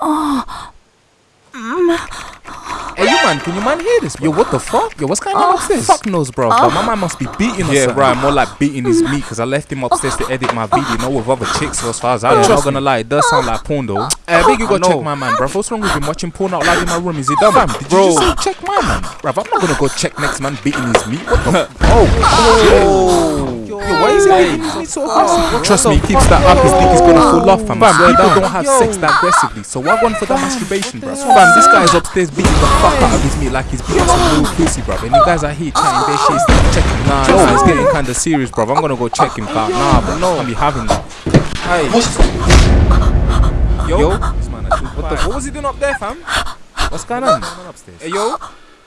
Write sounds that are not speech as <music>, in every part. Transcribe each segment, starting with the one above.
Oh. Mm. Hey, you man, can you man hear this? Bro? Yo, what the fuck? Yo, what's going on upstairs? Oh, fuck knows, bro. But my oh. man must be beating us. Yeah, son. right. More like beating his meat because I left him upstairs to edit my video, not with other chicks. So as far as I know, I'm not gonna lie, it does sound like porn though. Hey, I think you I gotta know. check my man, bro. What's wrong with him watching porn out loud in my room? Is he dumb? Fam, did Bro. you just say check my man? bro? I'm not gonna go check next man beating his meat. What the <laughs> Oh, Yo, why is he beating his meat so aggressive? Ah. Trust me, he keeps that up. His dick is gonna fall off, fam. Fam, Swear people down. don't have sex that aggressively, so why one for that masturbation, bro? Fam, this guy is upstairs beating the fuck out of his meat like he's beating some little pussy, bro. And you guys are here chatting their shit, still checking. Nah, nah, it's getting kinda serious, bro. I'm gonna go check him, car. Nah, but no, I'm be having that. Hey, yo, this man, what the? What was he doing up there, fam? What's going on? upstairs. Hey, yo.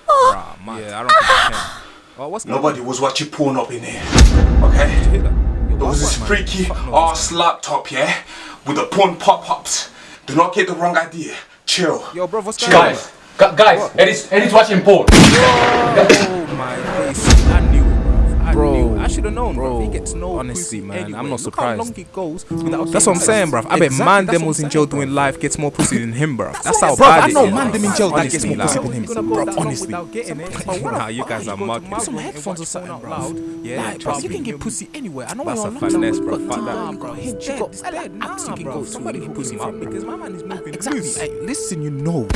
Rah, man. Yeah, I don't think I can. Oh, what's going on? Nobody was watching porn up in here. Okay? Hit There was this freaky ass laptop, yeah? With the porn pop-ups. Do not get the wrong idea. Chill. Yo, bro, what's going on? Guys, gu- guys, Eddie's, Eddie's watching porn. <laughs> knew. I should known, bro. bro, He gets no honestly, man, I'm anyway. not Look surprised. How long it goes without That's what I'm saying, bruv. I bet Exactly, man them was in jail doing life gets more pussy than him, bro. That's how Bruv, bad I it know is, man bruv. them in jail that gets more pussy than him. bro, Bro, honestly. without getting it. But what Nah, you guys are mugging. some headphones or something, bruv. loud. Yeah, bruv, you can get pussy anywhere. I know That's a finesse, bruv. but Fuck that. bro. He's dead. He's dead. Nah, apps you can bro. go to Somebody pussy him up because my man is moving Exactly. listen, you know.